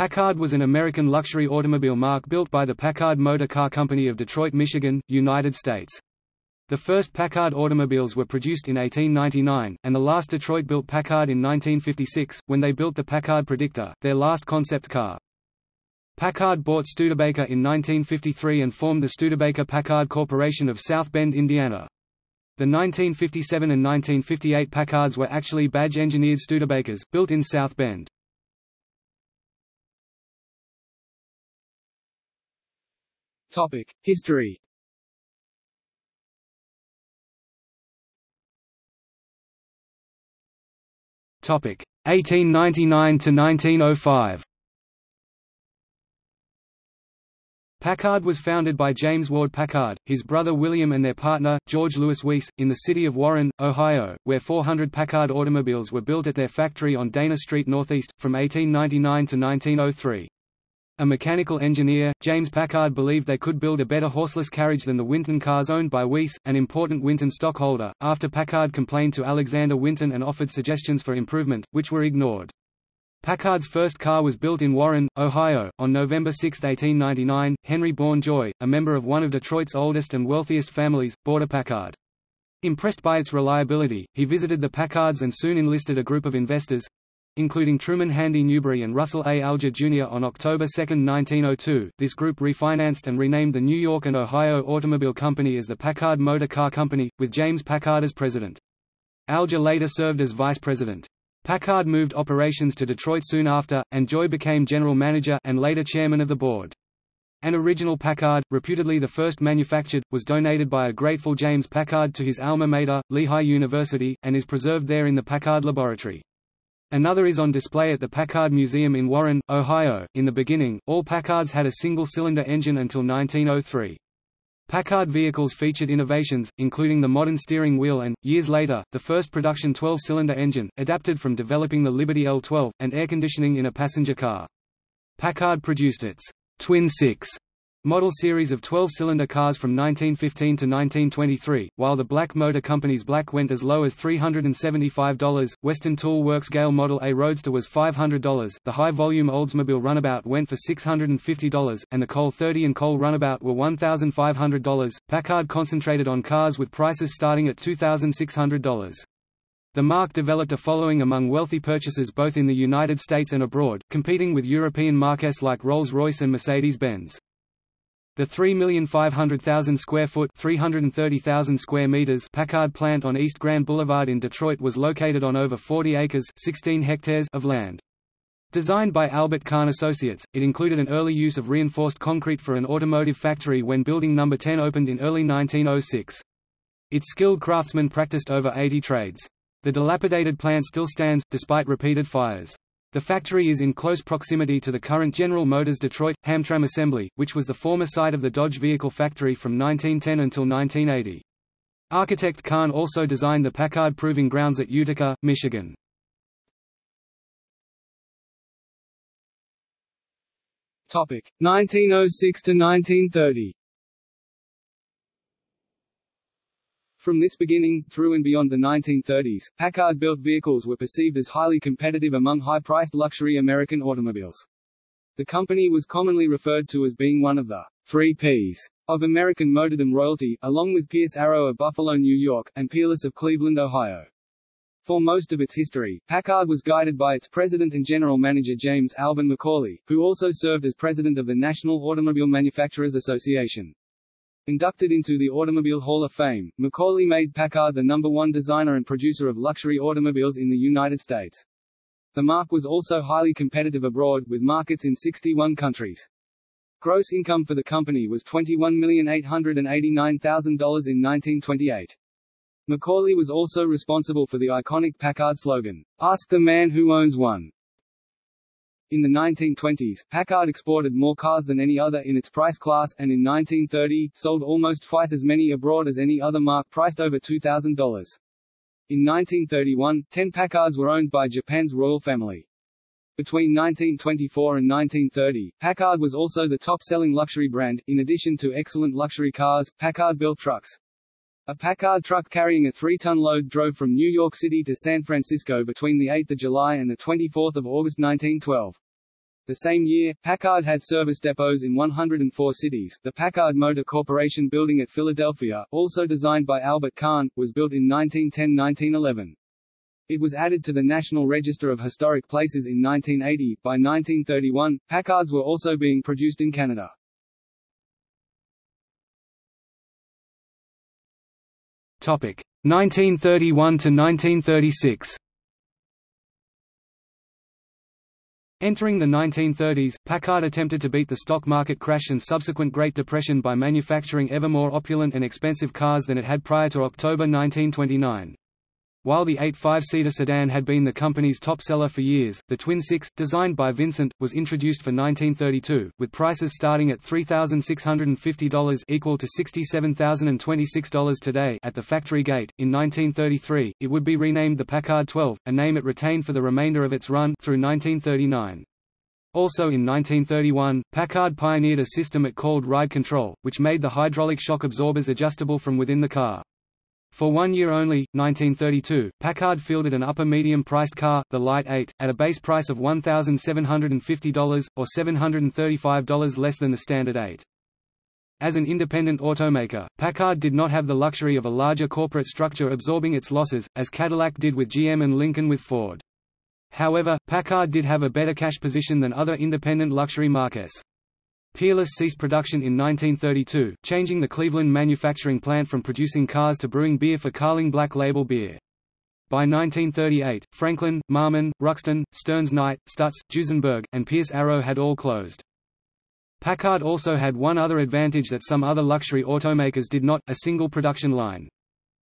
Packard was an American luxury automobile marque built by the Packard Motor Car Company of Detroit, Michigan, United States. The first Packard automobiles were produced in 1899, and the last Detroit-built Packard in 1956, when they built the Packard Predictor, their last concept car. Packard bought Studebaker in 1953 and formed the Studebaker-Packard Corporation of South Bend, Indiana. The 1957 and 1958 Packards were actually badge-engineered Studebakers, built in South Bend. History Topic 1899 to 1905. Packard was founded by James Ward Packard, his brother William and their partner, George Louis Weiss, in the city of Warren, Ohio, where 400 Packard automobiles were built at their factory on Dana Street Northeast, from 1899 to 1903. A mechanical engineer, James Packard believed they could build a better horseless carriage than the Winton cars owned by Weiss, an important Winton stockholder, after Packard complained to Alexander Winton and offered suggestions for improvement, which were ignored. Packard's first car was built in Warren, Ohio, on November 6, 1899. Henry Bourne Joy, a member of one of Detroit's oldest and wealthiest families, bought a Packard. Impressed by its reliability, he visited the Packards and soon enlisted a group of investors including Truman Handy Newberry and Russell A. Alger Jr. on October 2, 1902. This group refinanced and renamed the New York and Ohio Automobile Company as the Packard Motor Car Company, with James Packard as president. Alger later served as vice president. Packard moved operations to Detroit soon after, and Joy became general manager and later chairman of the board. An original Packard, reputedly the first manufactured, was donated by a grateful James Packard to his alma mater, Lehigh University, and is preserved there in the Packard Laboratory. Another is on display at the Packard Museum in Warren, Ohio. In the beginning, all Packards had a single-cylinder engine until 1903. Packard vehicles featured innovations, including the modern steering wheel and, years later, the first production 12-cylinder engine, adapted from developing the Liberty L12, and air conditioning in a passenger car. Packard produced its Twin Six model series of 12-cylinder cars from 1915 to 1923, while the Black Motor Company's Black went as low as $375, Western Tool Works Gale Model A Roadster was $500, the high-volume Oldsmobile Runabout went for $650, and the Cole 30 and Cole Runabout were $1,500. Packard concentrated on cars with prices starting at $2,600. The marque developed a following among wealthy purchasers both in the United States and abroad, competing with European marques like Rolls-Royce and Mercedes-Benz. The 3,500,000 square foot 330,000 square meters Packard plant on East Grand Boulevard in Detroit was located on over 40 acres 16 hectares of land. Designed by Albert Kahn Associates, it included an early use of reinforced concrete for an automotive factory when Building No. 10 opened in early 1906. Its skilled craftsmen practiced over 80 trades. The dilapidated plant still stands, despite repeated fires. The factory is in close proximity to the current General Motors Detroit, Hamtramck assembly, which was the former site of the Dodge vehicle factory from 1910 until 1980. Architect Kahn also designed the Packard Proving Grounds at Utica, Michigan. Topic 1906 to 1930. From this beginning, through and beyond the 1930s, Packard-built vehicles were perceived as highly competitive among high-priced luxury American automobiles. The company was commonly referred to as being one of the three Ps of American motordom royalty, along with Pierce Arrow of Buffalo, New York, and Peerless of Cleveland, Ohio. For most of its history, Packard was guided by its president and general manager James Alvan Macauley, who also served as president of the National Automobile Manufacturers Association. Inducted into the Automobile Hall of Fame, Macauley made Packard the number one designer and producer of luxury automobiles in the United States. The marque was also highly competitive abroad, with markets in 61 countries. Gross income for the company was $21,889,000 in 1928. Macauley was also responsible for the iconic Packard slogan, Ask the man who owns one. In the 1920s, Packard exported more cars than any other in its price class, and in 1930, sold almost twice as many abroad as any other marque priced over $2,000. In 1931, 10 Packards were owned by Japan's royal family. Between 1924 and 1930, Packard was also the top-selling luxury brand. In addition to excellent luxury cars, Packard built trucks. A Packard truck carrying a three-ton load drove from New York City to San Francisco between 8 July and 24 August 1912. The same year, Packard had service depots in 104 cities. The Packard Motor Corporation building at Philadelphia, also designed by Albert Kahn, was built in 1910–1911. It was added to the National Register of Historic Places in 1980. By 1931, Packards were also being produced in Canada. Topic 1931 to 1936. Entering the 1930s, Packard attempted to beat the stock market crash and subsequent Great Depression by manufacturing ever more opulent and expensive cars than it had prior to October 1929. While the 8 five-seater sedan had been the company's top seller for years, the Twin Six, designed by Vincent, was introduced for 1932, with prices starting at $3,650 equal to $67,026 today at the factory gate. In 1933, it would be renamed the Packard 12, a name it retained for the remainder of its run through 1939. Also in 1931, Packard pioneered a system it called ride control, which made the hydraulic shock absorbers adjustable from within the car. For one year only, 1932, Packard fielded an upper-medium-priced car, the Light 8, at a base price of $1,750, or $735 less than the Standard 8. As an independent automaker, Packard did not have the luxury of a larger corporate structure absorbing its losses, as Cadillac did with GM and Lincoln with Ford. However, Packard did have a better cash position than other independent luxury marques. Peerless ceased production in 1932, changing the Cleveland manufacturing plant from producing cars to brewing beer for Carling Black Label beer. By 1938, Franklin, Marmon, Ruxton, Stearns Knight, Stutz, Duesenberg, and Pierce Arrow had all closed. Packard also had one other advantage that some other luxury automakers did not, a single production line.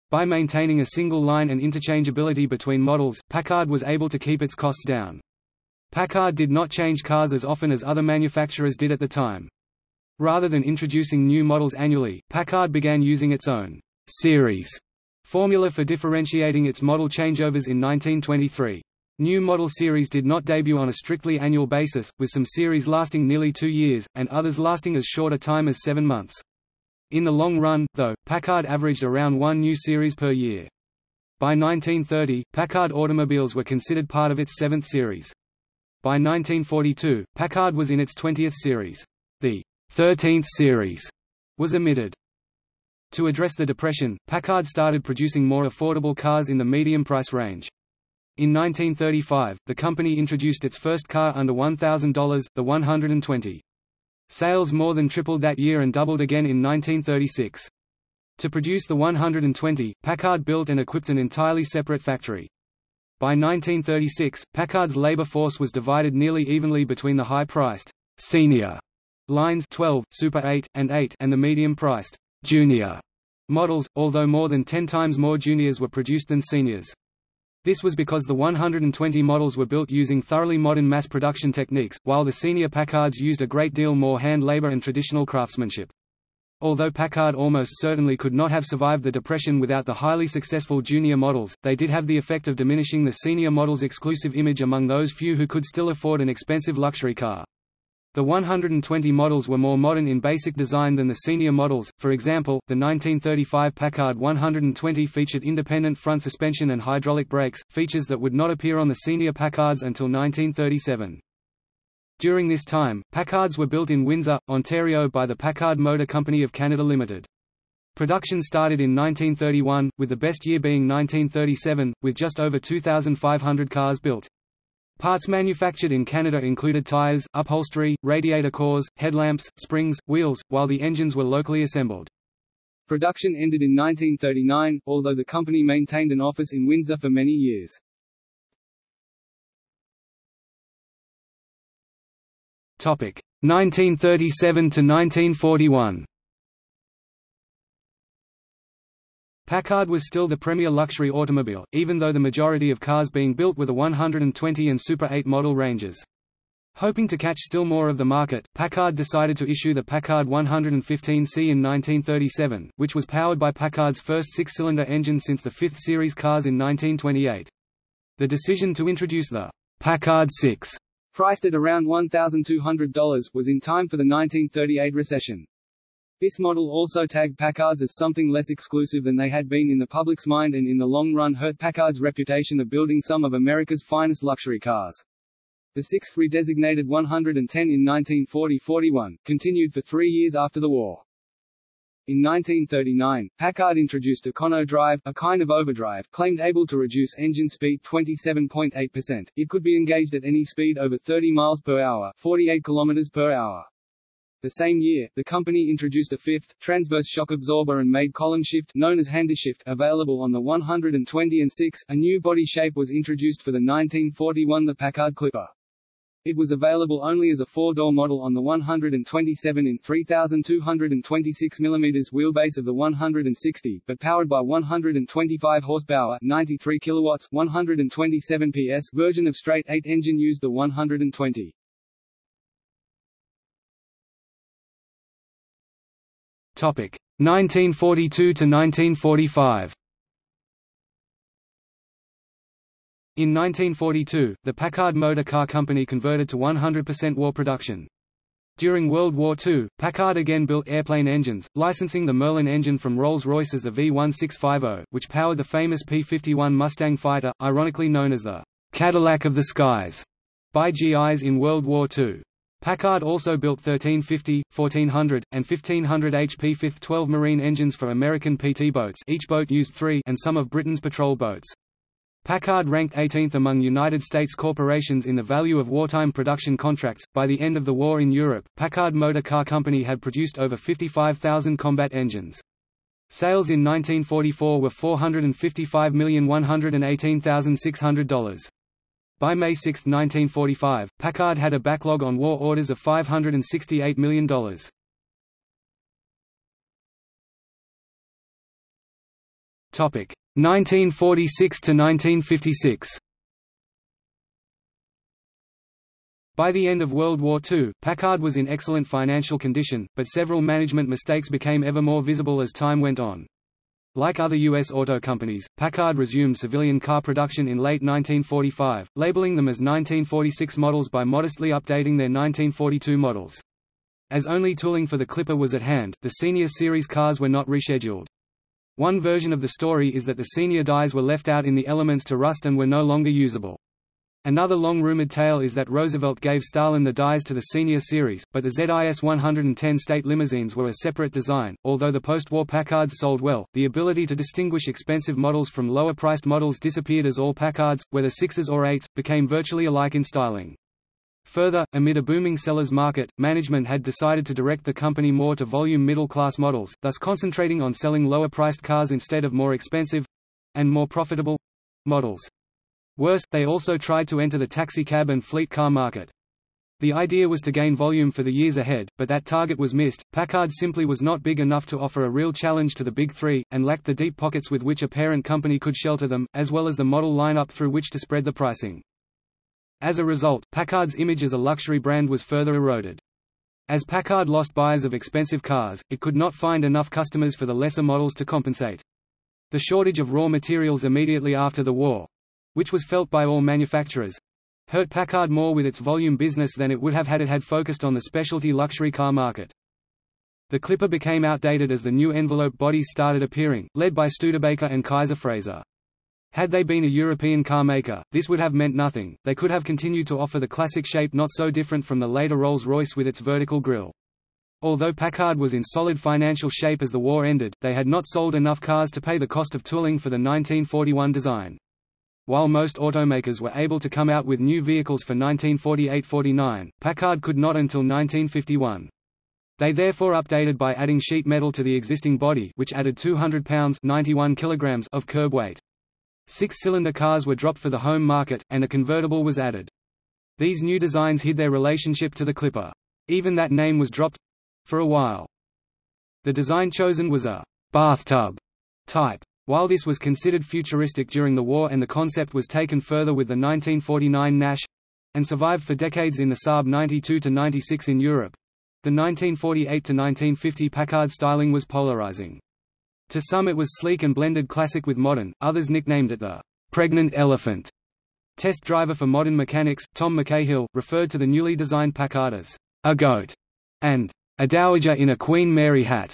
By maintaining a single line and interchangeability between models, Packard was able to keep its costs down. Packard did not change cars as often as other manufacturers did at the time. Rather than introducing new models annually, Packard began using its own «series» formula for differentiating its model changeovers in 1923. New model series did not debut on a strictly annual basis, with some series lasting nearly two years, and others lasting as short a time as seven months. In the long run, though, Packard averaged around one new series per year. By 1930, Packard automobiles were considered part of its seventh series. By 1942, Packard was in its 20th series. The 13th series was omitted. To address the depression, Packard started producing more affordable cars in the medium price range. In 1935, the company introduced its first car under $1,000, the 120. Sales more than tripled that year and doubled again in 1936. To produce the 120, Packard built and equipped an entirely separate factory. By 1936, Packard's labor force was divided nearly evenly between the high-priced senior lines 12, Super 8, and 8 and the medium-priced junior models, although more than 10 times more juniors were produced than seniors. This was because the 120 models were built using thoroughly modern mass production techniques, while the senior Packards used a great deal more hand labor and traditional craftsmanship. Although Packard almost certainly could not have survived the Depression without the highly successful junior models, they did have the effect of diminishing the senior model's exclusive image among those few who could still afford an expensive luxury car. The 120 models were more modern in basic design than the senior models, for example, the 1935 Packard 120 featured independent front suspension and hydraulic brakes, features that would not appear on the senior Packards until 1937. During this time, Packards were built in Windsor, Ontario by the Packard Motor Company of Canada Limited. Production started in 1931, with the best year being 1937, with just over 2,500 cars built. Parts manufactured in Canada included tires, upholstery, radiator cores, headlamps, springs, wheels, while the engines were locally assembled. Production ended in 1939, although the company maintained an office in Windsor for many years. 1937 to 1941. Packard was still the premier luxury automobile, even though the majority of cars being built were the 120 and Super 8 model ranges. Hoping to catch still more of the market, Packard decided to issue the Packard 115C in 1937, which was powered by Packard's first six-cylinder engine since the 5th series cars in 1928. The decision to introduce the Packard 6 priced at around $1,200, was in time for the 1938 recession. This model also tagged Packards as something less exclusive than they had been in the public's mind and in the long run hurt Packard's reputation of building some of America's finest luxury cars. The sixth redesignated 110 in 1940–41, continued for three years after the war. In 1939, Packard introduced a Econo-Drive, a kind of overdrive, claimed able to reduce engine speed 27.8%. It could be engaged at any speed over 30 miles per hour, 48 kilometers per hour. The same year, the company introduced a fifth, transverse shock absorber and made column shift known as Handishift available on the 120 and 6. A new body shape was introduced for the 1941 the Packard Clipper. It was available only as a four-door model on the 127 in 3,226 mm wheelbase of the 160, but powered by 125 horsepower 93 kilowatts, 127 PS version of straight 8 engine used the 120. Topic 1942 to 1945. In 1942, the Packard Motor Car Company converted to 100% war production. During World War II, Packard again built airplane engines, licensing the Merlin engine from Rolls-Royce as the V1650, which powered the famous P-51 Mustang fighter, ironically known as the «Cadillac of the Skies» by GIs in World War II. Packard also built 1350, 1400, and 1500 HP fifth 12 Marine engines for American PT boats each boat used three and some of Britain's patrol boats. Packard ranked 18th among United States corporations in the value of wartime production contracts. By the end of the war in Europe, Packard Motor Car Company had produced over 55,000 combat engines. Sales in 1944 were $455,118,600. By May 6, 1945, Packard had a backlog on war orders of $568 million. Topic 1946 to 1956. By the end of World War II, Packard was in excellent financial condition, but several management mistakes became ever more visible as time went on. Like other U.S. auto companies, Packard resumed civilian car production in late 1945, labeling them as 1946 models by modestly updating their 1942 models. As only tooling for the Clipper was at hand, the Senior Series cars were not rescheduled. One version of the story is that the senior dies were left out in the elements to rust and were no longer usable. Another long-rumored tale is that Roosevelt gave Stalin the dies to the senior series, but the ZIS 110 state limousines were a separate design. Although the post-war Packards sold well, the ability to distinguish expensive models from lower-priced models disappeared as all Packards, whether 6s or 8s, became virtually alike in styling. Further, amid a booming seller's market, management had decided to direct the company more to volume middle-class models, thus concentrating on selling lower-priced cars instead of more expensive—and more profitable—models. Worse, they also tried to enter the taxicab and fleet car market. The idea was to gain volume for the years ahead, but that target was missed. Packard simply was not big enough to offer a real challenge to the Big Three, and lacked the deep pockets with which a parent company could shelter them, as well as the model lineup through which to spread the pricing. As a result, Packard's image as a luxury brand was further eroded. As Packard lost buyers of expensive cars, it could not find enough customers for the lesser models to compensate. The shortage of raw materials immediately after the war—which was felt by all manufacturers—hurt Packard more with its volume business than it would have had it had focused on the specialty luxury car market. The Clipper became outdated as the new envelope bodies started appearing, led by Studebaker and Kaiser Frazer. Had they been a European car maker, this would have meant nothing, they could have continued to offer the classic shape not so different from the later Rolls-Royce with its vertical grille. Although Packard was in solid financial shape as the war ended, they had not sold enough cars to pay the cost of tooling for the 1941 design. While most automakers were able to come out with new vehicles for 1948–49, Packard could not until 1951. They therefore updated by adding sheet metal to the existing body which added 200 pounds 91 kilograms of curb weight. Six-cylinder cars were dropped for the home market, and a convertible was added. These new designs hid their relationship to the Clipper. Even that name was dropped—for a while. The design chosen was a «bathtub» type. While this was considered futuristic during the war and the concept was taken further with the 1949 Nash—and survived for decades in the Saab 92-96 in Europe, the 1948–1950 Packard styling was polarizing. To some it was sleek and blended classic with modern, others nicknamed it the «pregnant elephant». Test driver for modern mechanics, Tom McCahill, referred to the newly designed Packard as «a goat» and «a dowager in a Queen Mary hat».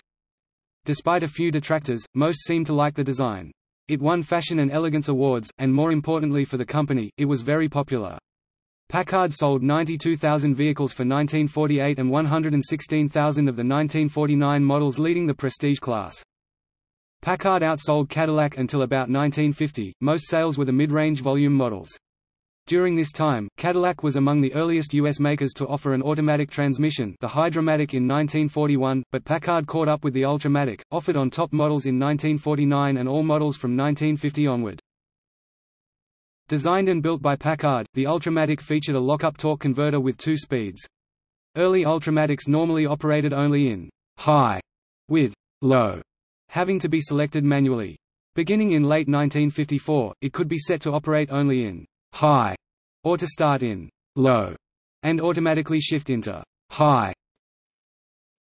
Despite a few detractors, most seemed to like the design. It won fashion and elegance awards, and more importantly for the company, it was very popular. Packard sold 92,000 vehicles for 1948 and 116,000 of the 1949 models leading the prestige class. Packard outsold Cadillac until about 1950, most sales were the mid-range volume models. During this time, Cadillac was among the earliest U.S. makers to offer an automatic transmission the Hydra-Matic in 1941, but Packard caught up with the Ultramatic, offered on top models in 1949 and all models from 1950 onward. Designed and built by Packard, the Ultramatic featured a lock-up torque converter with two speeds. Early Ultramatics normally operated only in high, with low, having to be selected manually. Beginning in late 1954, it could be set to operate only in high, or to start in low, and automatically shift into high.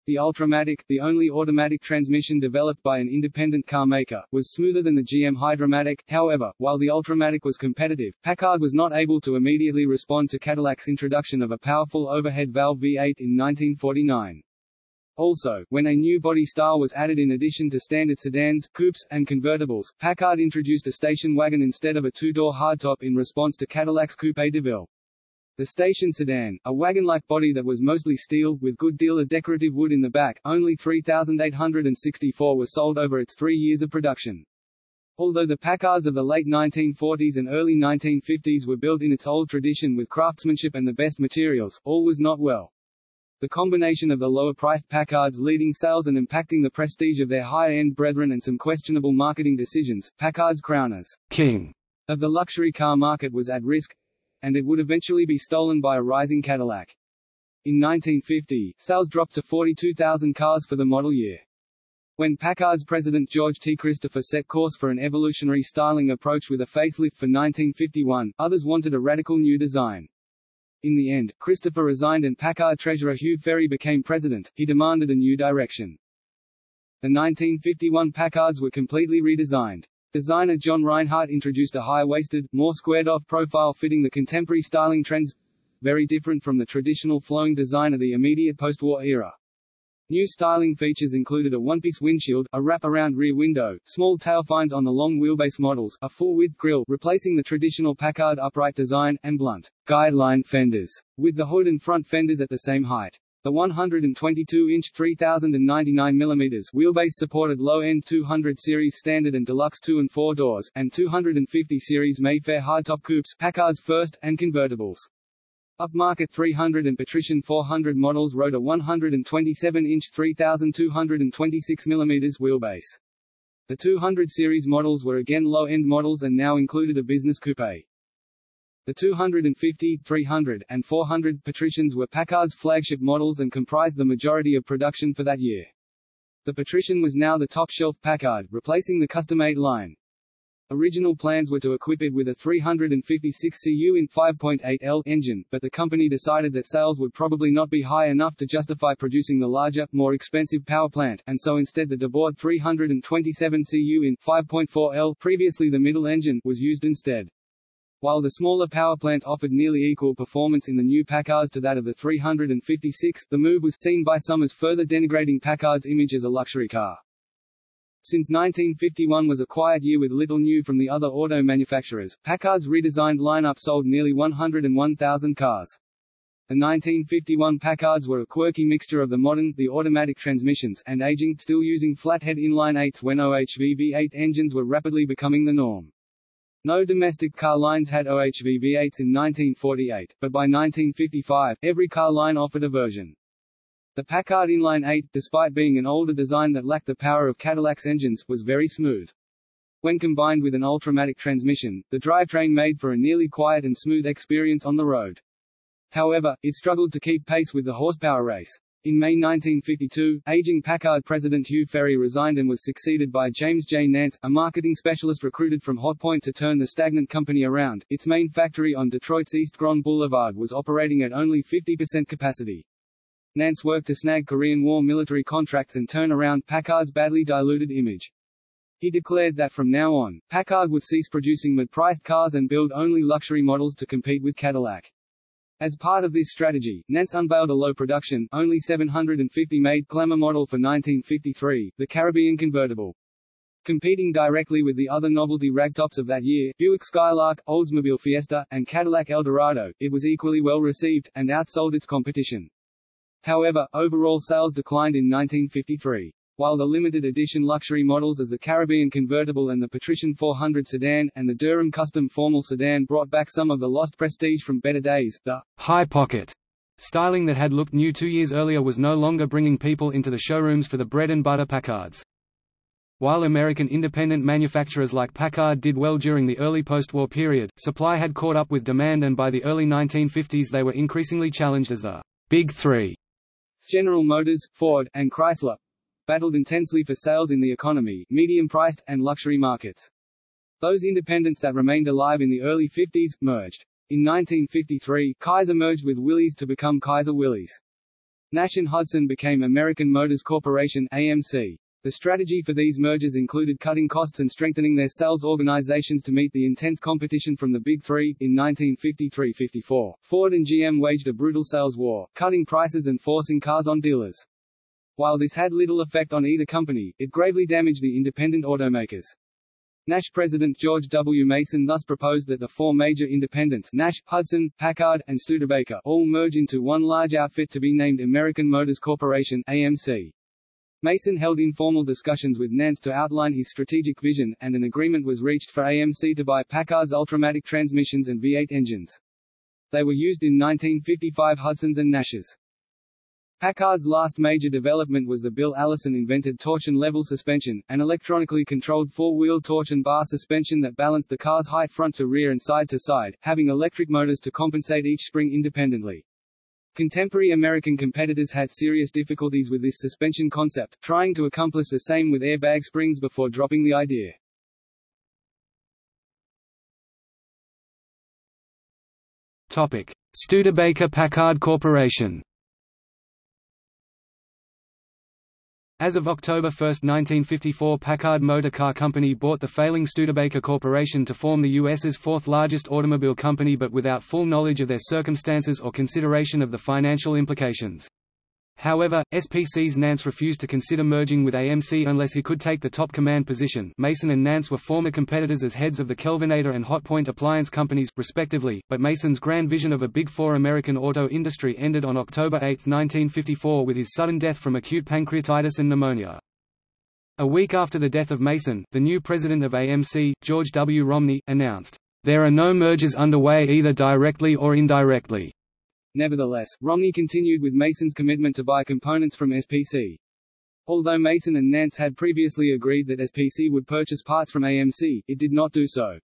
The Ultramatic, the only automatic transmission developed by an independent car maker, was smoother than the GM Hydra-Matic. However, while the Ultramatic was competitive, Packard was not able to immediately respond to Cadillac's introduction of a powerful overhead valve V8 in 1949. Also, when a new body style was added in addition to standard sedans, coupes, and convertibles, Packard introduced a station wagon instead of a two-door hardtop in response to Cadillac's Coupe de Ville. The station sedan, a wagon-like body that was mostly steel, with good deal of decorative wood in the back, only 3,864 were sold over its three years of production. Although the Packards of the late 1940s and early 1950s were built in its old tradition with craftsmanship and the best materials, all was not well. The combination of the lower-priced Packards leading sales and impacting the prestige of their higher-end brethren and some questionable marketing decisions, Packard's crown as king of the luxury car market was at risk, and it would eventually be stolen by a rising Cadillac. In 1950, sales dropped to 42,000 cars for the model year. When Packard's president George T. Christopher set course for an evolutionary styling approach with a facelift for 1951, others wanted a radical new design. In the end, Christopher resigned and Packard treasurer Hugh Ferry became president. He demanded a new direction. The 1951 Packards were completely redesigned. Designer John Reinhart introduced a high-waisted, more squared-off profile fitting the contemporary styling trends very different from the traditional flowing design of the immediate post-war era. New styling features included a one-piece windshield, a wrap-around rear window, small tailfines on the long wheelbase models, a full-width grille replacing the traditional Packard upright design, and blunt, guideline fenders, with the hood and front fenders at the same height. The 122-inch 3099 mm wheelbase supported low-end 200 series standard and deluxe 2 and 4 doors, and 250 series Mayfair hardtop coupes, Packard's first, and convertibles. Upmarket 300 and Patrician 400 models rode a 127-inch 3,226 mm wheelbase. The 200 series models were again low-end models and now included a business coupe. The 250, 300, and 400 Patricians were Packard's flagship models and comprised the majority of production for that year. The Patrician was now the top-shelf Packard, replacing the Custom-8 line. Original plans were to equip it with a 356 cu in 5.8 L engine, but the company decided that sales would probably not be high enough to justify producing the larger, more expensive power plant, and so instead the Debord 327 cu in 5.4 L previously the middle engine was used instead. While the smaller power plant offered nearly equal performance in the new Packards to that of the 356, the move was seen by some as further denigrating Packard's image as a luxury car. Since 1951 was a quiet year with little new from the other auto manufacturers, Packard's redesigned lineup sold nearly 101,000 cars. The 1951 Packards were a quirky mixture of the modern, the automatic transmissions, and aging, still using flathead inline 8s when OHV V8 engines were rapidly becoming the norm. No domestic car lines had OHV V8s in 1948, but by 1955, every car line offered a version. The Packard Inline 8, despite being an older design that lacked the power of Cadillac's engines, was very smooth. When combined with an Ultramatic transmission, the drivetrain made for a nearly quiet and smooth experience on the road. However, it struggled to keep pace with the horsepower race. In May 1952, aging Packard president Hugh Ferry resigned and was succeeded by James J. Nance, a marketing specialist recruited from Hotpoint to turn the stagnant company around. Its main factory on Detroit's East Grand Boulevard was operating at only 50% capacity. Nance worked to snag Korean War military contracts and turn around Packard's badly diluted image. He declared that from now on, Packard would cease producing mid-priced cars and build only luxury models to compete with Cadillac. As part of this strategy, Nance unveiled a low-production, only 750 made Glamour model for 1953, the Caribbean convertible. Competing directly with the other novelty ragtops of that year, Buick Skylark, Oldsmobile Fiesta, and Cadillac Eldorado, it was equally well received, and outsold its competition. However, overall sales declined in 1953. While the limited edition luxury models as the Caribbean Convertible and the Patrician 400 sedan, and the Derham Custom Formal sedan brought back some of the lost prestige from better days, the high pocket styling that had looked new two years earlier was no longer bringing people into the showrooms for the bread-and-butter Packards. While American independent manufacturers like Packard did well during the early post-war period, supply had caught up with demand and by the early 1950s they were increasingly challenged as the Big Three. General Motors, Ford, and Chrysler battled intensely for sales in the economy, medium-priced, and luxury markets. Those independents that remained alive in the early 50s, merged. In 1953, Kaiser merged with Willys to become Kaiser Willys. Nash and Hudson became American Motors Corporation AMC. The strategy for these mergers included cutting costs and strengthening their sales organizations to meet the intense competition from the Big Three. In 1953-54, Ford and GM waged a brutal sales war, cutting prices and forcing cars on dealers. While this had little effect on either company, it gravely damaged the independent automakers. Nash President George W. Mason thus proposed that the four major independents Nash, Hudson, Packard, and Studebaker all merge into one large outfit to be named American Motors Corporation AMC. Mason held informal discussions with Nance to outline his strategic vision, and an agreement was reached for AMC to buy Packard's Ultramatic transmissions and V8 engines. They were used in 1955 Hudsons and Nashes. Packard's last major development was the Bill Allison-invented torsion-level suspension, an electronically controlled four-wheel torsion bar suspension that balanced the car's height front to rear and side to side, having electric motors to compensate each spring independently. Contemporary American competitors had serious difficulties with this suspension concept, trying to accomplish the same with airbag springs before dropping the idea. Topic: Studebaker Packard Corporation As of October 1, 1954 Packard Motor Car Company bought the failing Studebaker Corporation to form the U.S.'s fourth largest automobile company but without full knowledge of their circumstances or consideration of the financial implications. However, SPC's Nance refused to consider merging with AMC unless he could take the top command position Mason and Nance were former competitors as heads of the Kelvinator and Hotpoint appliance companies, respectively, but Mason's grand vision of a Big Four American auto industry ended on October 8, 1954 with his sudden death from acute pancreatitis and pneumonia. A week after the death of Mason, the new president of AMC, George W. Romney, announced, "...there are no mergers underway either directly or indirectly." Nevertheless, Romney continued with Mason's commitment to buy components from SPC. Although Mason and Nance had previously agreed that SPC would purchase parts from AMC, it did not do so.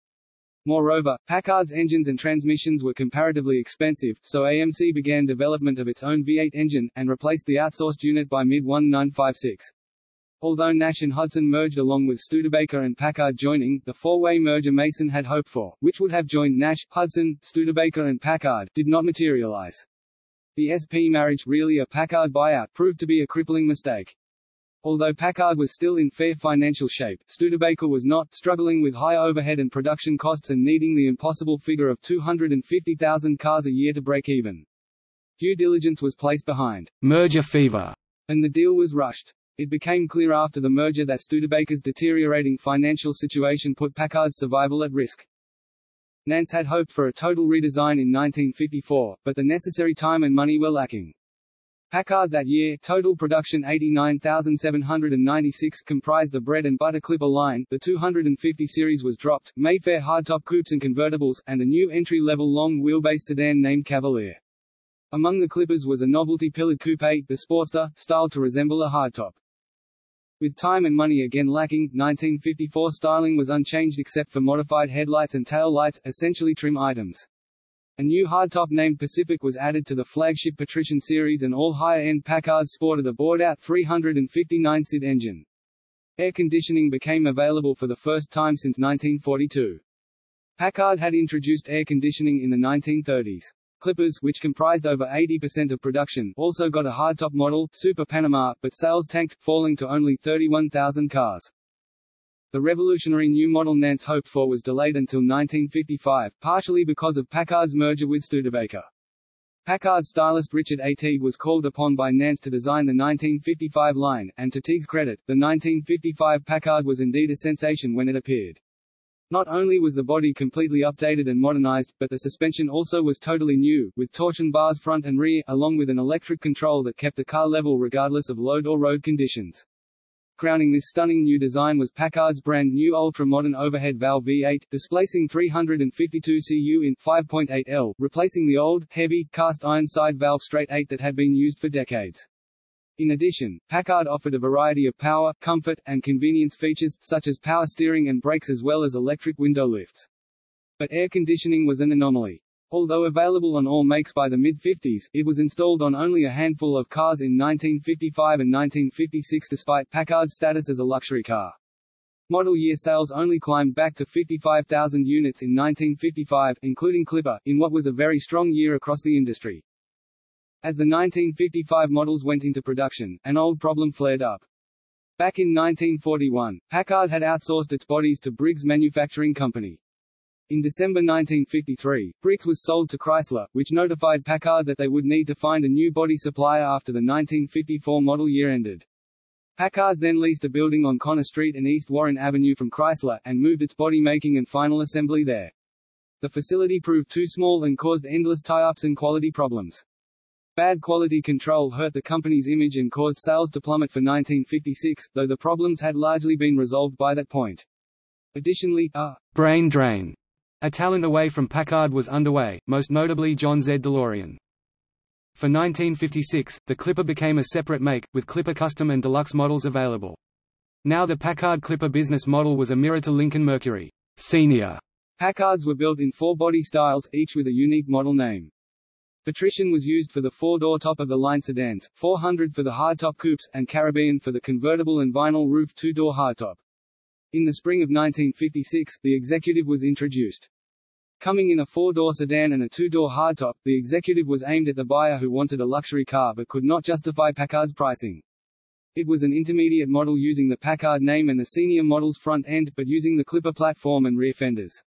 Moreover, Packard's engines and transmissions were comparatively expensive, so AMC began development of its own V8 engine, and replaced the outsourced unit by mid-1956. Although Nash and Hudson merged along with Studebaker and Packard joining, the four-way merger Mason had hoped for, which would have joined Nash, Hudson, Studebaker and Packard, did not materialize. The SP marriage, really a Packard buyout, proved to be a crippling mistake. Although Packard was still in fair financial shape, Studebaker was not, struggling with high overhead and production costs and needing the impossible figure of 250,000 cars a year to break even. Due diligence was placed behind merger fever, and the deal was rushed. It became clear after the merger that Studebaker's deteriorating financial situation put Packard's survival at risk. Nance had hoped for a total redesign in 1954, but the necessary time and money were lacking. Packard that year, total production 89,796 comprised the bread and butter Clipper line, the 250 series was dropped, Mayfair hardtop coupes and convertibles, and a new entry-level long-wheelbase sedan named Cavalier. Among the Clippers was a novelty pillared coupe, the Sportster, styled to resemble a hardtop. With time and money again lacking, 1954 styling was unchanged except for modified headlights and tail lights, essentially trim items. A new hardtop named Pacific was added to the flagship Patrician series and all higher-end Packards sported a bored-out 359 SID engine. Air conditioning became available for the first time since 1942. Packard had introduced air conditioning in the 1930s. Clippers, which comprised over 80% of production, also got a hardtop model, Super Panama, but sales tanked, falling to only 31,000 cars. The revolutionary new model Nance hoped for was delayed until 1955, partially because of Packard's merger with Studebaker. Packard stylist Richard A. Teague was called upon by Nance to design the 1955 line, and to Teague's credit, the 1955 Packard was indeed a sensation when it appeared. Not only was the body completely updated and modernized, but the suspension also was totally new, with torsion bars front and rear, along with an electric control that kept the car level regardless of load or road conditions. Crowning this stunning new design was Packard's brand new ultra-modern overhead valve V8, displacing 352 cu in 5.8 L, replacing the old, heavy, cast-iron side valve straight 8 that had been used for decades. In addition, Packard offered a variety of power, comfort, and convenience features, such as power steering and brakes as well as electric window lifts. But air conditioning was an anomaly. Although available on all makes by the mid-50s, it was installed on only a handful of cars in 1955 and 1956 despite Packard's status as a luxury car. Model year sales only climbed back to 55,000 units in 1955, including Clipper, in what was a very strong year across the industry. As the 1955 models went into production, an old problem flared up. Back in 1941, Packard had outsourced its bodies to Briggs Manufacturing Company. In December 1953, Briggs was sold to Chrysler, which notified Packard that they would need to find a new body supplier after the 1954 model year ended. Packard then leased a building on Conner Street and East Warren Avenue from Chrysler, and moved its body making and final assembly there. The facility proved too small and caused endless tie-ups and quality problems. Bad quality control hurt the company's image and caused sales to plummet for 1956, though the problems had largely been resolved by that point. Additionally, a brain drain a talent away from Packard was underway, most notably John Z. DeLorean. For 1956, the Clipper became a separate make, with Clipper Custom and Deluxe models available. Now the Packard Clipper business model was a mirror to Lincoln Mercury Senior. Packards were built in four body styles, each with a unique model name. Patrician was used for the four-door top-of-the-line sedans, 400 for the hardtop coupes, and Caribbean for the convertible and vinyl roof two-door hardtop. In the spring of 1956, the Executive was introduced. Coming in a four-door sedan and a two-door hardtop, the Executive was aimed at the buyer who wanted a luxury car but could not justify Packard's pricing. It was an intermediate model using the Packard name and the senior model's front end, but using the Clipper platform and rear fenders.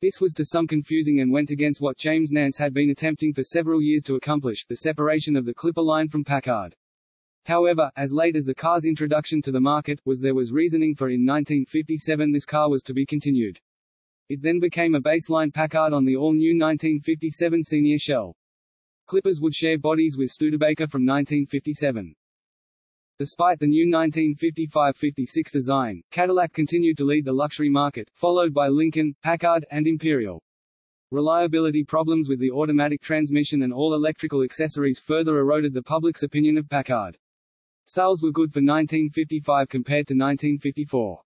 This was to some confusing and went against what James Nance had been attempting for several years to accomplish, the separation of the Clipper line from Packard. However, as late as the car's introduction to the market, was there was reasoning for in 1957 this car was to be continued. It then became a baseline Packard on the all-new 1957 senior shell. Clippers would share bodies with Studebaker from 1957. Despite the new 1955-56 design, Cadillac continued to lead the luxury market, followed by Lincoln, Packard, and Imperial. Reliability problems with the automatic transmission and all electrical accessories further eroded the public's opinion of Packard. Sales were good for 1955 compared to 1954.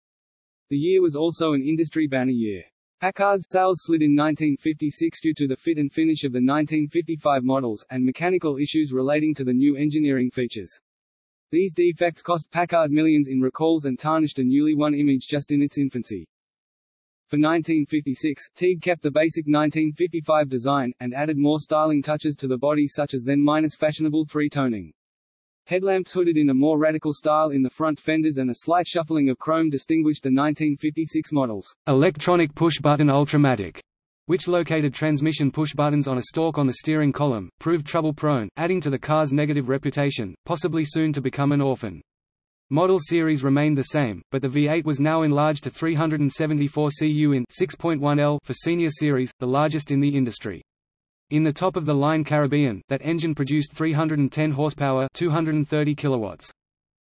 The year was also an industry banner year. Packard's sales slid in 1956 due to the fit and finish of the 1955 models, and mechanical issues relating to the new engineering features. These defects cost Packard millions in recalls and tarnished a newly won image just in its infancy. For 1956, Teague kept the basic 1955 design, and added more styling touches to the body such as then minus fashionable three-toning. Headlamps hooded in a more radical style in the front fenders and a slight shuffling of chrome distinguished the 1956 models. Electronic push-button Ultramatic, which located transmission push buttons on a stalk on the steering column, proved trouble-prone, adding to the car's negative reputation, possibly soon to become an orphan. Model series remained the same, but the V8 was now enlarged to 374 cu in 6.1 L for senior series, the largest in the industry. In the top-of-the-line Caribbean, that engine produced 310 horsepower 230 kilowatts.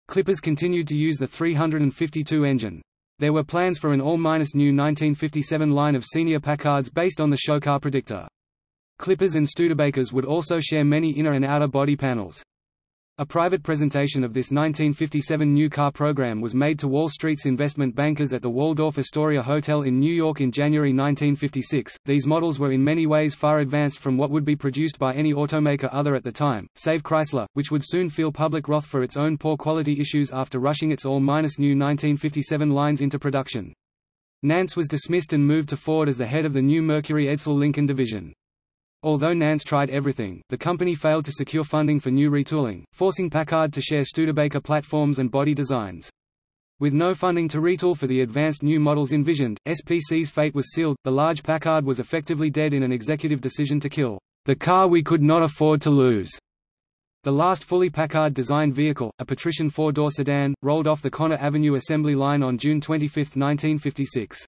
Clippers continued to use the 352 engine. There were plans for an all-new 1957 line of senior Packards based on the Showcar Predictor. Clippers and Studebakers would also share many inner and outer body panels. A private presentation of this 1957 new car program was made to Wall Street's investment bankers at the Waldorf Astoria Hotel in New York in January 1956. These models were in many ways far advanced from what would be produced by any automaker other at the time, save Chrysler, which would soon feel public wrath for its own poor quality issues after rushing its all minus new 1957 lines into production. Nance was dismissed and moved to Ford as the head of the new Mercury Edsel Lincoln division. Although Nance tried everything, the company failed to secure funding for new retooling, forcing Packard to share Studebaker platforms and body designs. With no funding to retool for the advanced new models envisioned, SPC's fate was sealed. The large Packard was effectively dead in an executive decision to kill "...the car we could not afford to lose." The last fully Packard-designed vehicle, a patrician four-door sedan, rolled off the Conner Avenue assembly line on June 25, 1956.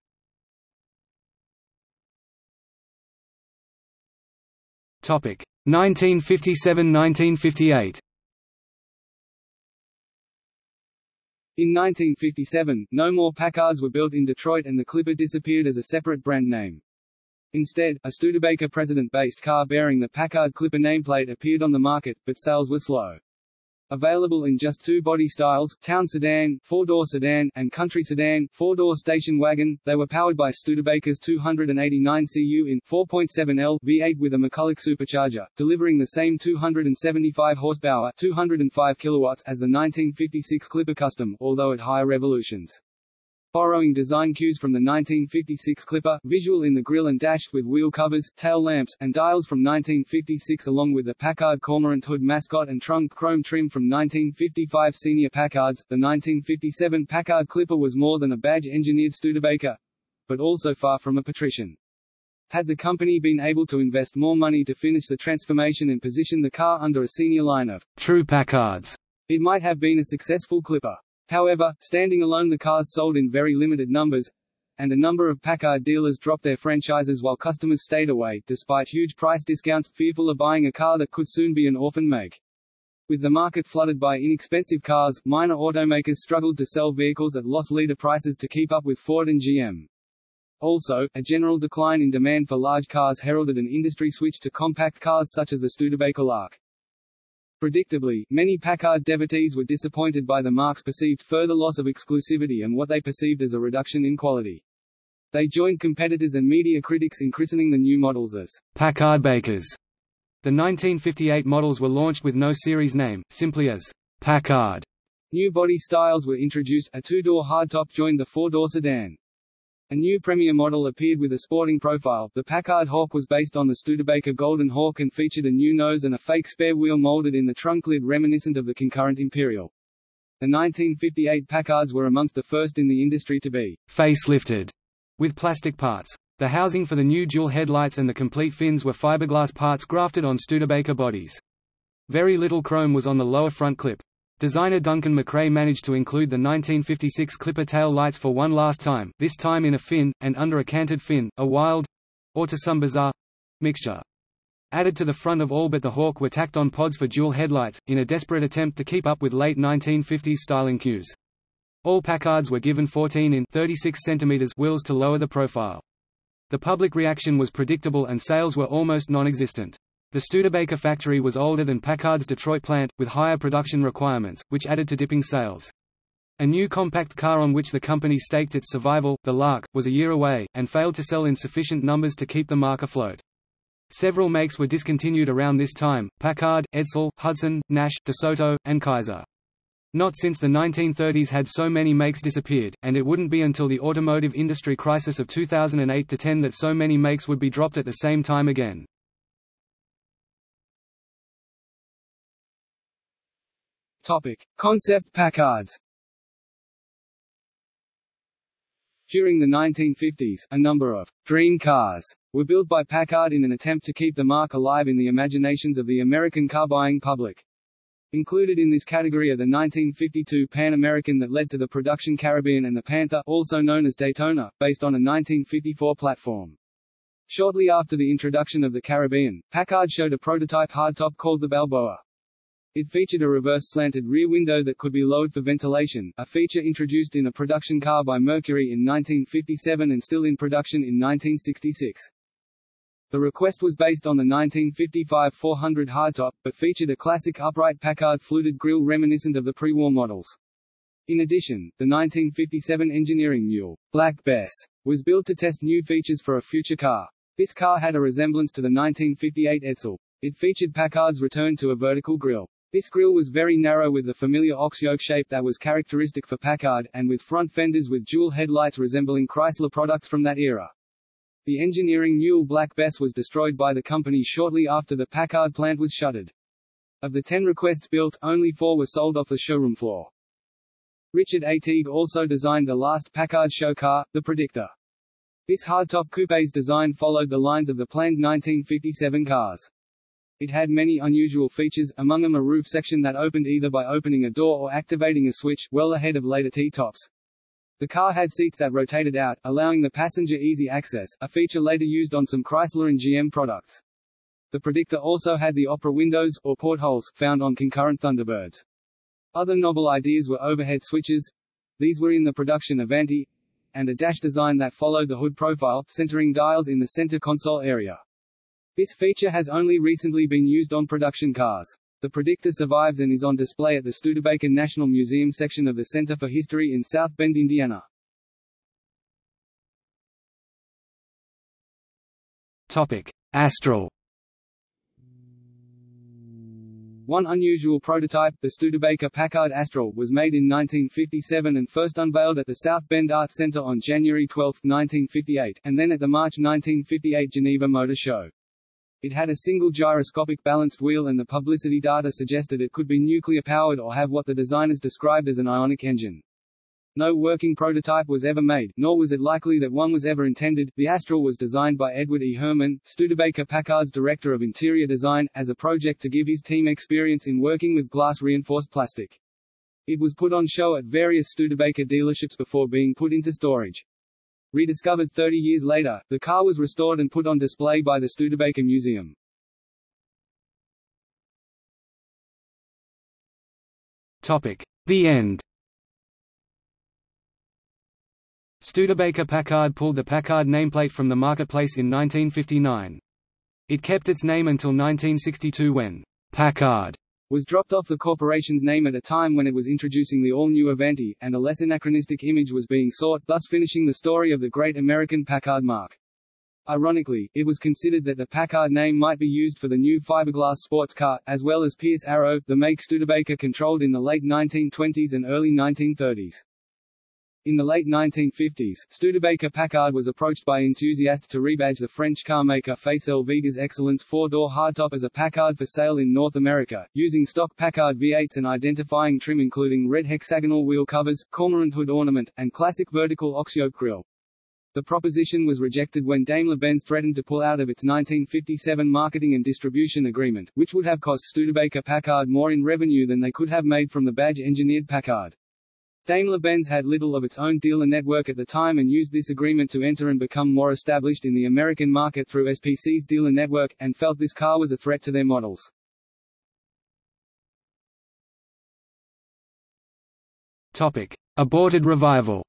1957–1958. In 1957, no more Packards were built in Detroit and the Clipper disappeared as a separate brand name. Instead, a Studebaker President-based car bearing the Packard Clipper nameplate appeared on the market, but sales were slow. Available in just two body styles, town sedan, four-door sedan, and country sedan, four-door station wagon, they were powered by Studebaker's 289 cu in 4.7L V8 with a McCulloch supercharger, delivering the same 275 horsepower 205 kilowatts as the 1956 Clipper Custom, although at higher revolutions. Borrowing design cues from the 1956 Clipper, visual in the grille and dash with wheel covers, tail lamps, and dials from 1956 along with the Packard Cormorant hood mascot and trunk chrome trim from 1955 Senior Packards, the 1957 Packard Clipper was more than a badge-engineered Studebaker, but also far from a patrician. Had the company been able to invest more money to finish the transformation and position the car under a senior line of true Packards, it might have been a successful Clipper. However, standing alone the cars sold in very limited numbers, and a number of Packard dealers dropped their franchises while customers stayed away, despite huge price discounts, fearful of buying a car that could soon be an orphan make. With the market flooded by inexpensive cars, minor automakers struggled to sell vehicles at loss leader prices to keep up with Ford and GM. Also, a general decline in demand for large cars heralded an industry switch to compact cars such as the Studebaker Lark. Predictably, many Packard devotees were disappointed by the marque's perceived further loss of exclusivity and what they perceived as a reduction in quality. They joined competitors and media critics in christening the new models as Packard Bakers. The 1958 models were launched with no series name, simply as Packard. New body styles were introduced, a two-door hardtop joined the four-door sedan. A new Premier model appeared with a sporting profile. The Packard Hawk was based on the Studebaker Golden Hawk and featured a new nose and a fake spare wheel molded in the trunk lid reminiscent of the concurrent Imperial. The 1958 Packards were amongst the first in the industry to be facelifted with plastic parts. The housing for the new dual headlights and the complete fins were fiberglass parts grafted on Studebaker bodies. Very little chrome was on the lower front clip. Designer Duncan McRae managed to include the 1956 Clipper tail lights for one last time, this time in a fin, and under a canted fin, a wild—or to some bizarre—mixture. Added to the front of all but the Hawk were tacked on pods for dual headlights, in a desperate attempt to keep up with late 1950s styling cues. All Packards were given 14 in 36 cm wheels to lower the profile. The public reaction was predictable and sales were almost non-existent. The Studebaker factory was older than Packard's Detroit plant, with higher production requirements, which added to dipping sales. A new compact car on which the company staked its survival, the Lark, was a year away, and failed to sell in sufficient numbers to keep the marque afloat. Several makes were discontinued around this time, Packard, Edsel, Hudson, Nash, DeSoto, and Kaiser. Not since the 1930s had so many makes disappeared, and it wouldn't be until the automotive industry crisis of 2008–10 that so many makes would be dropped at the same time again. Topic: Concept Packards. During the 1950s, a number of dream cars were built by Packard in an attempt to keep the marque alive in the imaginations of the American car-buying public. Included in this category are the 1952 Pan American that led to the production Caribbean and the Panther, also known as Daytona, based on a 1954 platform. Shortly after the introduction of the Caribbean, Packard showed a prototype hardtop called the Balboa. It featured a reverse slanted rear window that could be lowered for ventilation, a feature introduced in a production car by Mercury in 1957 and still in production in 1966. The request was based on the 1955 400 hardtop, but featured a classic upright Packard fluted grille reminiscent of the pre-war models. In addition, the 1957 engineering mule, Black Bess, was built to test new features for a future car. This car had a resemblance to the 1958 Edsel. It featured Packard's return to a vertical grille. This grille was very narrow with the familiar ox yoke shape that was characteristic for Packard, and with front fenders with dual headlights resembling Chrysler products from that era. The engineering mule Black Bess was destroyed by the company shortly after the Packard plant was shuttered. Of the ten requests built, only four were sold off the showroom floor. Richard A. Teague also designed the last Packard show car, the Predictor. This hardtop coupe's design followed the lines of the planned 1957 cars. It had many unusual features, among them a roof section that opened either by opening a door or activating a switch, well ahead of later T-tops. The car had seats that rotated out, allowing the passenger easy access, a feature later used on some Chrysler and GM products. The Predictor also had the opera windows, or portholes, found on concurrent Thunderbirds. Other novel ideas were overhead switches. These were in the production Avanti, and a dash design that followed the hood profile, centering dials in the center console area. This feature has only recently been used on production cars. The Predictor survives and is on display at the Studebaker National Museum section of the Center for History in South Bend, Indiana. Topic: Astral. One unusual prototype, the Studebaker Packard Astral, was made in 1957 and first unveiled at the South Bend Art Center on January 12, 1958, and then at the March 1958 Geneva Motor Show. It had a single gyroscopic balanced wheel and the publicity data suggested it could be nuclear-powered or have what the designers described as an ionic engine. No working prototype was ever made, nor was it likely that one was ever intended. The Astral was designed by Edward E. Herman, Studebaker Packard's Director of Interior Design, as a project to give his team experience in working with glass-reinforced plastic. It was put on show at various Studebaker dealerships before being put into storage. Rediscovered 30 years later, the car was restored and put on display by the Studebaker Museum. Topic: The end. Studebaker Packard pulled the Packard nameplate from the marketplace in 1959. It kept its name until 1962 when Packard was dropped off the corporation's name at a time when it was introducing the all-new Avanti, and a less anachronistic image was being sought, thus finishing the story of the great American Packard marque. Ironically, it was considered that the Packard name might be used for the new fiberglass sports car, as well as Pierce Arrow, the make Studebaker controlled in the late 1920s and early 1930s. In the late 1950s, Studebaker Packard was approached by enthusiasts to rebadge the French carmaker Facel Vega's Excellence four-door hardtop as a Packard for sale in North America, using stock Packard V8s and identifying trim including red hexagonal wheel covers, cormorant hood ornament, and classic vertical ox-yoke grille. The proposition was rejected when Daimler-Benz threatened to pull out of its 1957 marketing and distribution agreement, which would have cost Studebaker Packard more in revenue than they could have made from the badge-engineered Packard. Daimler-Benz had little of its own dealer network at the time and used this agreement to enter and become more established in the American market through SPC's dealer network, and felt this car was a threat to their models. Topic: Aborted revival.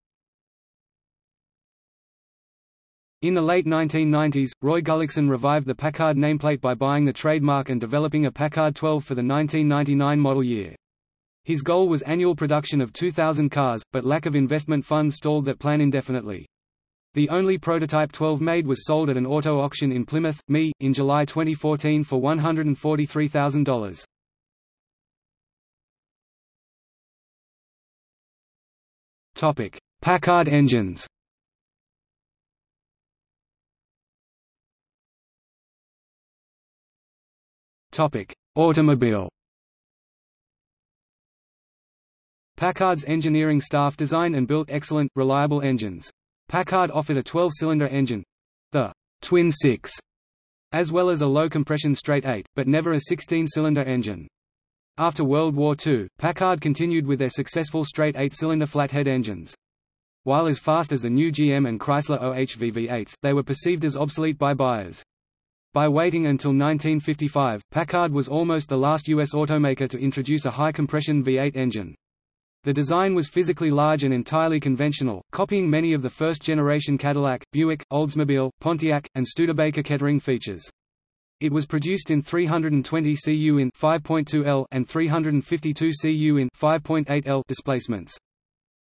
In the late 1990s, Roy Gullickson revived the Packard nameplate by buying the trademark and developing a Packard 12 for the 1999 model year. His goal was annual production of 2,000 cars, but lack of investment funds stalled that plan indefinitely. The only prototype 12 made was sold at an auto auction in Plymouth, ME, in July 2014 for $143,000. Topic: Packard engines. Topic: Automobile. Packard's engineering staff designed and built excellent, reliable engines. Packard offered a 12-cylinder engine—the Twin 6, as well as a low-compression straight 8, but never a 16-cylinder engine. After World War II, Packard continued with their successful straight 8-cylinder flathead engines. While as fast as the new GM and Chrysler OHV V8s, they were perceived as obsolete by buyers. By waiting until 1955, Packard was almost the last U.S. automaker to introduce a high-compression V8 engine. The design was physically large and entirely conventional, copying many of the first-generation Cadillac, Buick, Oldsmobile, Pontiac, and Studebaker Kettering features. It was produced in 320 cu in 5.2 L and 352 cu in 5.8 L displacements.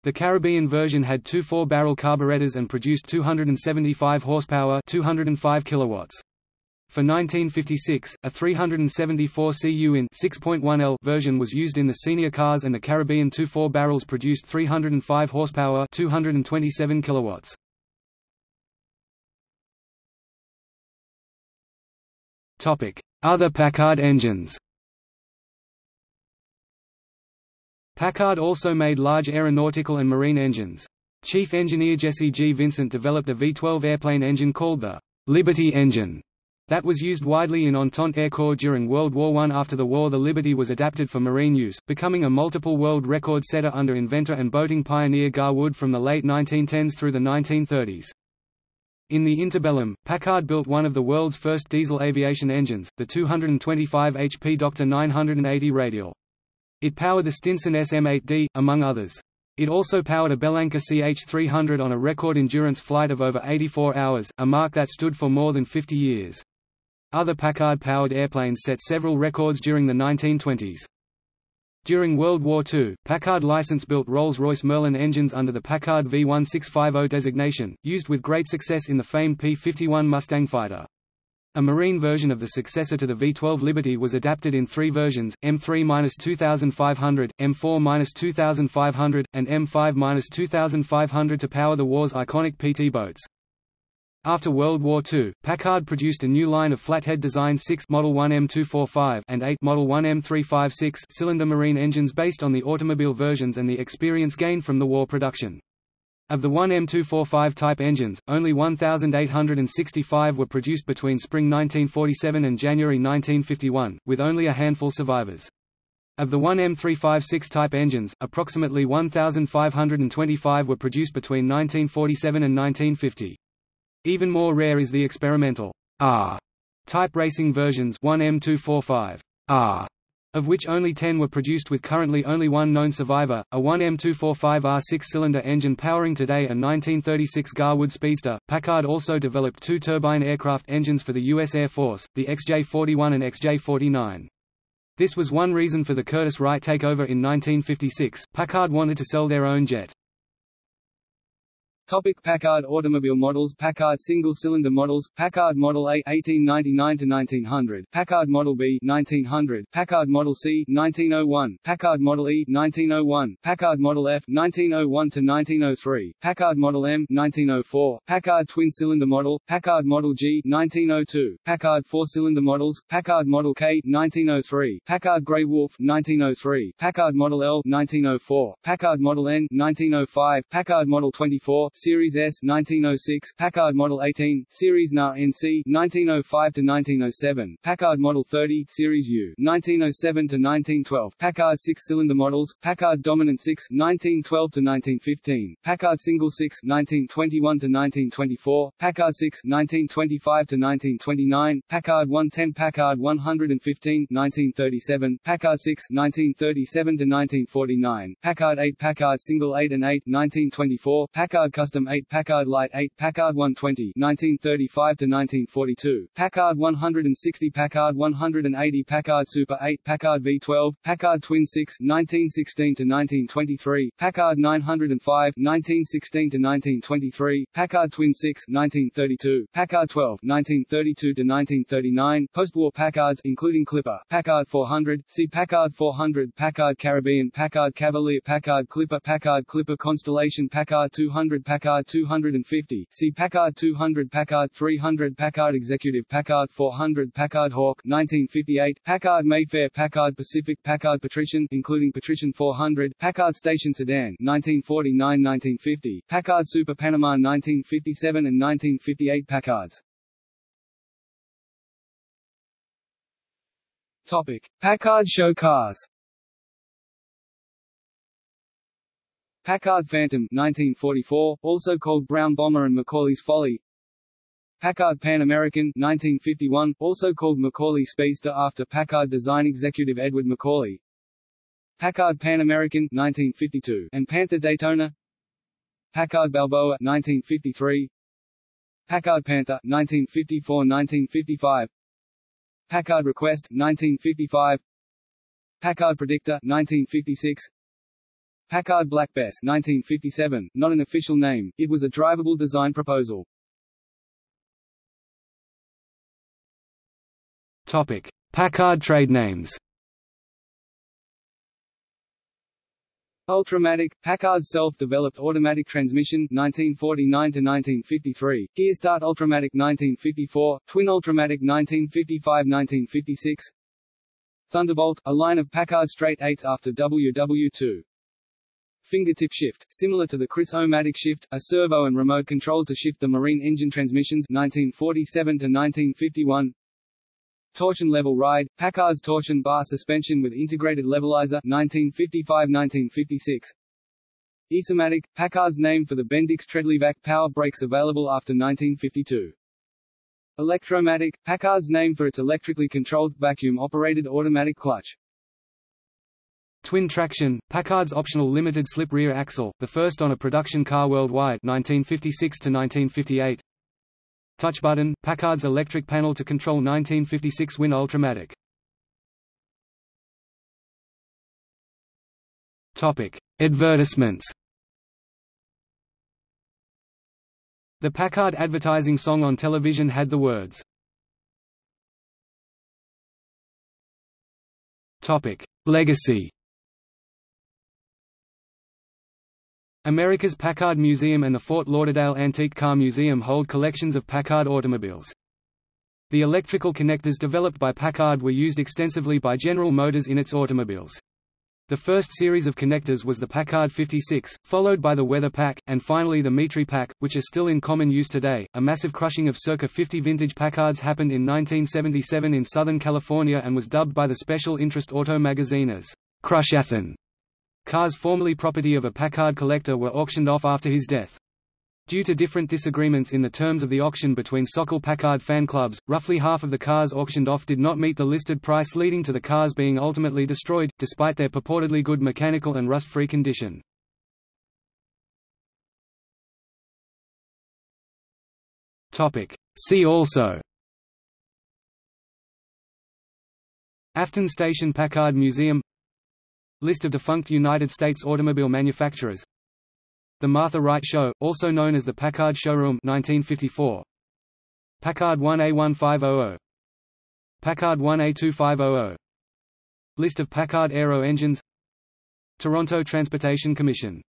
The Caribbean version had two four-barrel carburetors and produced 275 horsepower, 205 kilowatts. For 1956, a 374 cu in 6.1 L version was used in the senior cars and the Caribbean 2 barrels produced 305 horsepower 227 kilowatts. Topic: Other Packard engines. Packard also made large aeronautical and marine engines. Chief engineer Jesse G. Vincent developed a V-12 airplane engine called the Liberty engine That was used widely in Entente Air Corps during World War I. After the war the Liberty was adapted for marine use, becoming a multiple world record setter under inventor and boating pioneer Gar Wood from the late 1910s through the 1930s. In the interbellum, Packard built one of the world's first diesel aviation engines, the 225 HP Doctor 980 radial. It powered the Stinson SM-8D, among others. It also powered a Bellanca CH-300 on a record endurance flight of over 84 hours, a mark that stood for more than 50 years. Other Packard-powered airplanes set several records during the 1920s. During World War II, Packard license-built Rolls-Royce Merlin engines under the Packard V1650 designation, used with great success in the famed P-51 Mustang fighter. A marine version of the successor to the V-12 Liberty was adapted in three versions, M3-2500, M4-2500, and M5-2500 to power the war's iconic PT boats. After World War II, Packard produced a new line of flathead design 6 Model 1 M245 and 8 Model 1 M356 cylinder marine engines based on the automobile versions and the experience gained from the war production. Of the 1 M245 type engines, only 1,865 were produced between spring 1947 and January 1951, with only a handful survivors. Of the 1 M356 type engines, approximately 1,525 were produced between 1947 and 1950. Even more rare is the experimental R type racing versions 1M245 R, of which only 10 were produced with currently only one known survivor, a 1M245R six-cylinder engine powering today a 1936 Gar Wood Speedster. Packard also developed two turbine aircraft engines for the U.S. Air Force, the XJ-41 and XJ-49. This was one reason for the Curtiss Wright takeover in 1956. Packard wanted to sell their own jet. Topic Packard automobile models Packard single-cylinder models Packard Model A 1899–1900 Packard Model B 1900 Packard Model C 1901 Packard Model E 1901 Packard Model F 1901–1903 Packard Model M 1904 Packard twin-cylinder model Packard Model G 1902 Packard four-cylinder models Packard Model K 1903 Packard Grey Wolf 1903 Packard Model L 1904 Packard Model N 1905 Packard Model 24 Series S 1906, Packard Model 18, Series NA NC 1905 to 1907, Packard Model 30, Series U 1907 to 1912, Packard six-cylinder models, Packard Dominant 6 1912 to 1915, Packard Single 6 1921 to 1924, Packard 6 1925 to 1929, Packard 110, Packard 115 1937, Packard 6 1937 to 1949, Packard 8, Packard Single 8 and 8 1924, Packard 8 Packard Light 8 Packard 120 1935 to 1942 Packard 160 Packard 180 Packard Super 8 Packard V12 Packard Twin 6 1916 to 1923 Packard 905 1916 to 1923 Packard Twin 6 1932 Packard 12 1932 to 1939 Postwar Packards including Clipper Packard 400 See Packard 400 Packard Caribbean Packard Cavalier Packard Clipper Packard Clipper Constellation Packard 200 Packard Packard 250, see Packard 200 Packard 300 Packard Executive Packard 400 Packard Hawk 1958, Packard Mayfair Packard Pacific Packard Patrician including Patrician 400, Packard Station Sedan 1949-1950, Packard Super Panama 1957 and 1958 Packards. Topic: Packard show cars. Packard Phantom 1944, also called Brown Bomber and Macauley's Folly. Packard Pan American 1951, also called Macauley Speedster after Packard design executive Edward Macaulay. Packard Pan American 1952, and Panther Daytona. Packard Balboa 1953 Packard Panther 1954-1955 Packard Request 1955 Packard Predictor 1956 Packard Black Bess 1957, not an official name, it was a drivable design proposal. Topic: Packard trade names. Ultramatic, Packard's self-developed automatic transmission 1949 to 1953, Gearstart Ultramatic 1954, Twin Ultramatic 1955-1956, Thunderbolt, a line of Packard straight 8s after WW2. Fingertip shift, similar to the Chris-O-Matic shift, a servo and remote control to shift the marine engine transmissions 1947 to 1951. Torsion level ride, Packard's torsion bar suspension with integrated levelizer 1955-1956. Easomatic, Packard's name for the Bendix Treadle-Vac power brakes available after 1952. Electromatic, Packard's name for its electrically controlled vacuum-operated automatic clutch. Twin traction, Packard's optional limited slip rear axle, the first on a production car worldwide 1956 to 1958. Touch button, Packard's electric panel to control 1956 Twin Ultramatic. Topic: Advertisements. The Packard advertising song on television had the words. Topic: Legacy. America's Packard Museum and the Fort Lauderdale Antique Car Museum hold collections of Packard automobiles. The electrical connectors developed by Packard were used extensively by General Motors in its automobiles. The first series of connectors was the Packard 56, followed by the Weather Pack, and finally the Metri-Pack, which are still in common use today. A massive crushing of circa 50 vintage Packards happened in 1977 in Southern California and was dubbed by the Special Interest Auto magazine as Crushathon. Cars formerly property of a Packard collector were auctioned off after his death. Due to different disagreements in the terms of the auction between SoCal Packard fan clubs, roughly half of the cars auctioned off did not meet the listed price leading to the cars being ultimately destroyed, despite their purportedly good mechanical and rust-free condition. See also Afton Station Packard Museum List of defunct United States automobile manufacturers. The Martha Wright Show, also known as the Packard Showroom 1954. Packard 1A1500 Packard 1A2500 List of Packard Aero engines. Toronto Transportation Commission